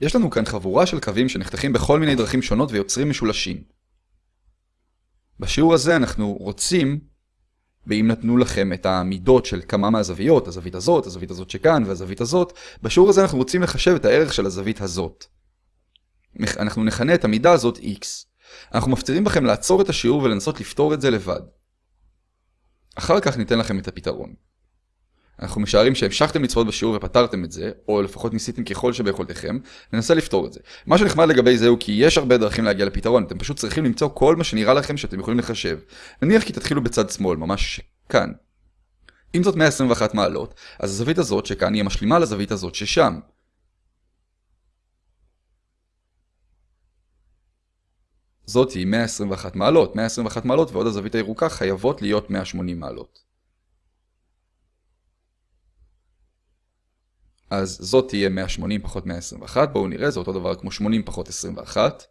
יש לנו כאן חבורה של קווים שנחתכים בכל מיני דרכים שונות ויוצרים משולשים. בשיעור הזה אנחנו רוצים, ואם נתנו לכם את המידות של כמה מהזוויות, הזווית הזאת, הזווית הזאת שכאן והזווית הזאת, בשיעור הזה אנחנו רוצים לחשב את הערך של הזווית הזאת. אנחנו נכנה את המידה הזאת x. אנחנו מפצירים בכם לעצור את השיעור ולנסות לפתור את זה לבד. אחר כך ניתן לכם את הפתרון. אנחנו משערים שהמשכתם לצפות בשיעור ופתרתם את זה, או לפחות ניסיתם ככל שביכולתכם, ננסה לפתור את זה. מה שנחמד לגבי זה הוא כי יש הרבה דרכים להגיע לפתרון, אתם פשוט צריכים למצוא כל מה שנראה לכם שאתם יכולים לחשב. נניח כי תתחילו בצד שמאל, ממש כאן. אם זאת 121 מעלות, אז הזווית הזאת שכאן היא המשלימה לזווית הזאת ששם. זאת היא 121 מעלות, 121 מעלות ועוד הזווית הירוקה חייבות להיות 180 מעלות. אז זאת תהיה 180 פחות 121, בואו נראה, זה אותו דבר כמו 80 פחות 21.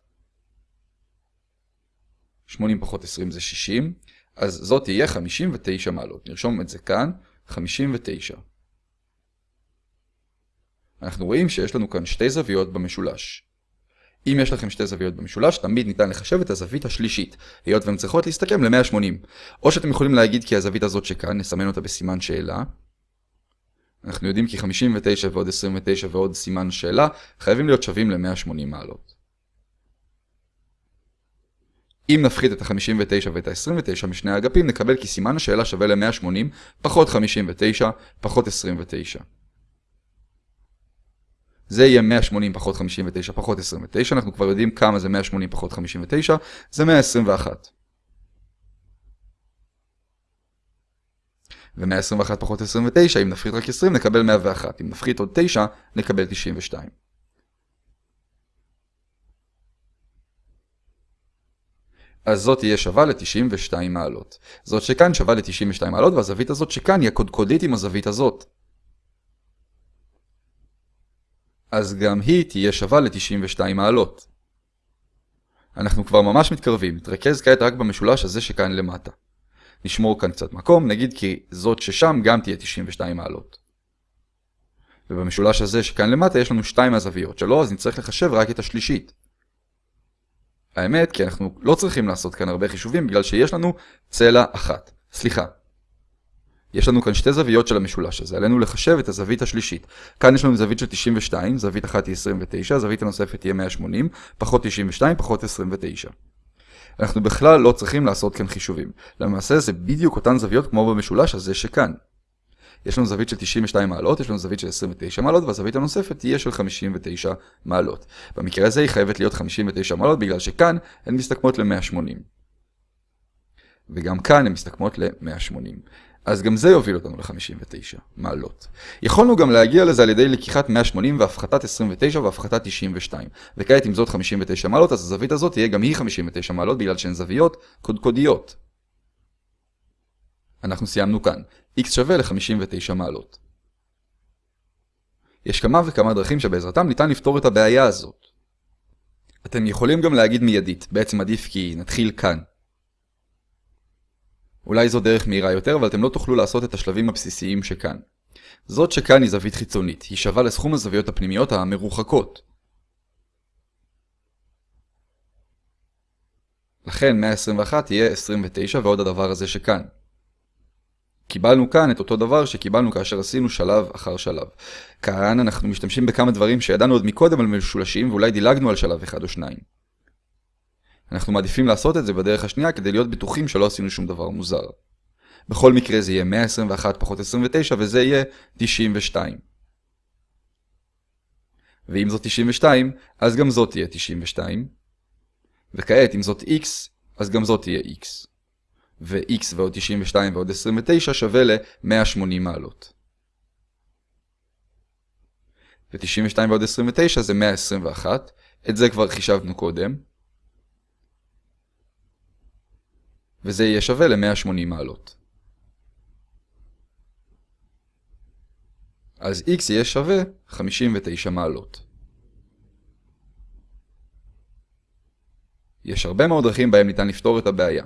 80 פחות 20 זה 60, אז זאת תהיה 59 מעלות. נרשום את זה כאן, 59. אנחנו רואים שיש לנו כאן שתי זוויות במשולש. אם יש לכם שתי זוויות במשולש, תמיד ניתן לחשב את הזווית השלישית, היות והן צריכות להסתכם ל-180. או שאתם יכולים להגיד כי הזווית הזאת שכאן, נסמן אותה בסימן שאלה. אנחנו יודעים כי 59 ועוד 29 ועוד סימן שאלה חייבים להיות שווים ל-180 מעלות. אם נפחית את ה-59 ואת ה-29 משני האגפים, נקבל כי סימן השאלה שווה ל-180 פחות 59 פחות 29. זה יהיה 180 פחות 59 פחות 29, אנחנו כבר יודעים כמה זה 180 פחות 59, זה 121. ו-121 פחות 29, אם נפחית רק 20 נקבל 101, אם נפחית עוד 9 נקבל 92. אז זאת תהיה שווה ל-92 מעלות. זאת שכאן שווה ל-92 מעלות, והזווית הזאת שכאן היא הקודקודית עם הזווית הזאת. אז גם היא תהיה שווה ל-92 מעלות. אנחנו כבר ממש מתקרבים, נתרכז כעת רק במשולש הזה שכאן למטה. נשמור כאן קצת מקום, נגיד כי זאת ששם גם תהיה 92 מעלות. ובמשולש הזה שכאן למטה יש לנו שתיים מהזוויות שלו, אז נצטרך לחשב רק את השלישית. האמת, כי אנחנו לא צריכים לעשות כאן הרבה חישובים בגלל שיש לנו צלע אחת. סליחה. יש לנו כאן שתי זוויות של המשולש הזה, עלינו לחשב את הזווית השלישית. כאן יש לנו זווית של 92, זווית אחת היא 29, הזווית הנוספת תהיה 180, פחות 92, פחות 29. אנחנו בכלל לא צריכים לעשות כאן חישובים. למעשה זה בדיוק אותן זוויות כמו במשולש הזה שכאן. יש לנו זווית של 92 מעלות, יש לנו זווית של 29 מעלות, והזווית הנוספת תהיה של 59 מעלות. במקרה הזה היא חייבת להיות 59 מעלות בגלל שכאן הן מסתכמות ל-180. וגם כאן הן מסתכמות ל-180. אז גם זה יוביל אותנו ל-59 מעלות. יכולנו גם להגיע לזה על ידי לקיחת 180 והפחתת 29 והפחתת 92. וכעת אם זאת 59 מעלות, אז הזווית הזאת תהיה גם היא 59 מעלות בגלל שהן זוויות קודקודיות. אנחנו סיימנו כאן. x שווה ל-59 מעלות. יש כמה וכמה דרכים שבעזרתם ניתן לפתור את הבעיה הזאת. אתם יכולים גם להגיד מיידית, בעצם עדיף כי נתחיל כאן. אולי זו דרך מהירה יותר, אבל אתם לא תוכלו לעשות את השלבים הבסיסיים שכאן. זאת שכאן היא זווית חיצונית, היא שווה לסכום הזוויות הפנימיות המרוחקות. לכן 121 יהיה 29 ועוד הדבר הזה שכאן. קיבלנו כאן את אותו דבר שקיבלנו כאשר עשינו שלב אחר שלב. כאן אנחנו משתמשים בכמה דברים שידענו עוד מקודם על משולשים ואולי דילגנו על שלב אחד או שניים. אנחנו מעדיפים לעשות את זה בדרך השנייה כדי להיות בטוחים שלא עשינו שום דבר מוזר. בכל מקרה זה יהיה 121 פחות 29 וזה יהיה 92. ואם זאת 92, אז גם זאת תהיה 92. וכעת אם זאת x, אז גם זאת תהיה x. ו-x ועוד 92 ועוד 29 שווה ל-180 מעלות. ו-92 ועוד 29 זה 121, את זה כבר חישבנו קודם. וזה יהיה שווה ל-180 מעלות. אז x יהיה שווה 59 מעלות. יש הרבה מאוד דרכים בהם ניתן לפתור את הבעיה.